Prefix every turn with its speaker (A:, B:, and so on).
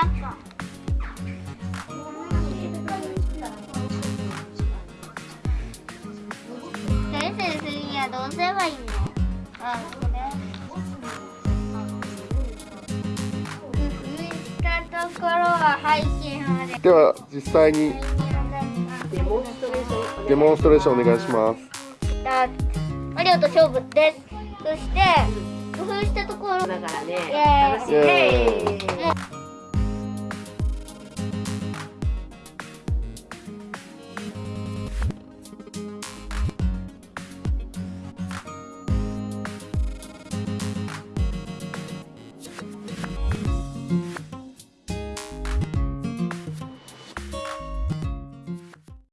A: なん先生するにはどうすればいいの？あこれたところは配信まで
B: では実際に
C: デモンストレーション
B: デモンストレーションお願いします
A: だマリオと勝負ですそして工夫したところ
C: だからね
A: イエーイ
C: イエ
A: ーイ